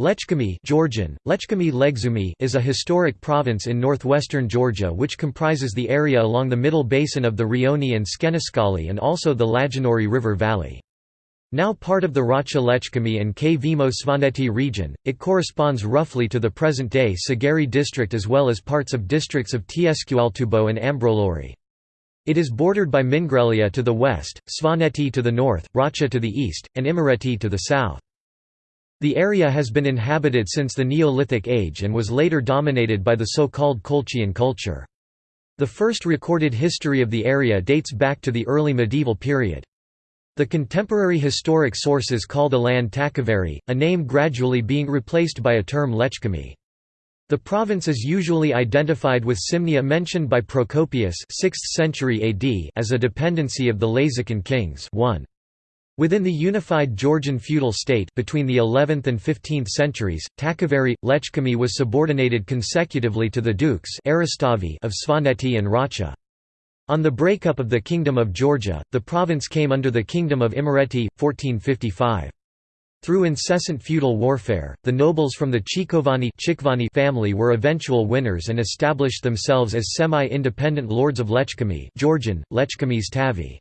Lechkhumi Georgian, Lechkhumi is a historic province in northwestern Georgia which comprises the area along the middle basin of the Rioni and Tskhenistsqali and also the Lajanuri River Valley. Now part of the Racha Lechkhumi and Kvemo Svaneti region, it corresponds roughly to the present-day Tsageri district as well as parts of districts of Tsqaltubo and Ambrolauri. It is bordered by Mingrelia to the west, Svaneti to the north, Racha to the east, and Imereti to the south. The area has been inhabited since the Neolithic age and was later dominated by the so-called Colchian culture. The first recorded history of the area dates back to the early medieval period. The contemporary historic sources call the land Takveri, a name gradually being replaced by a term Lechkhumi. The province is usually identified with Simnia mentioned by Procopius 6th century AD as a dependency of the Lazican kings 1. Within the unified Georgian feudal state between the 11th and 15th centuries, Takveri, Lechkhumi was subordinated consecutively to the dukes of Svaneti and Racha. On the breakup of the Kingdom of Georgia, the province came under the Kingdom of Imereti, 1455. Through incessant feudal warfare, the nobles from the Chikovani family were eventual winners and established themselves as semi-independent lords of Lechkhumi Georgian, Lechkhumis Tavi.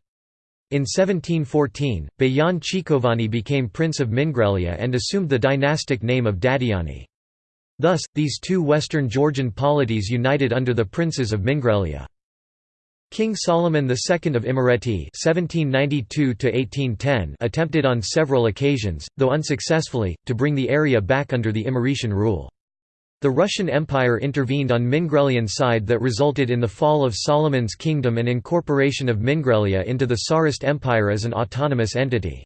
In 1714, Bejan Chikovani became Prince of Mingrelia and assumed the dynastic name of Dadiani. Thus, these two western Georgian polities united under the princes of Mingrelia. King Solomon II of Imereti attempted on several occasions, though unsuccessfully, to bring the area back under the Imeretian rule. The Russian Empire intervened on Mingrelian side that resulted in the fall of Solomon's kingdom and incorporation of Mingrelia into the Tsarist Empire as an autonomous entity.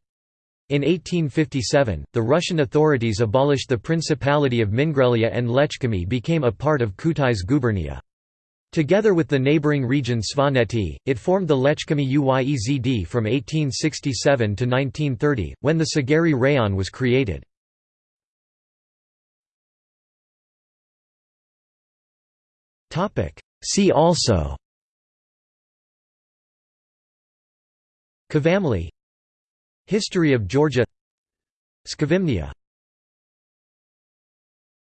In 1857, the Russian authorities abolished the Principality of Mingrelia and Lechkhumi became a part of Kutais gubernia. Together with the neighbouring region Svaneti, it formed the Lechkhumi Uyezd from 1867 to 1930, when the Tsageri Rayon was created. See also. Kavamli. History of Georgia. Skavimnia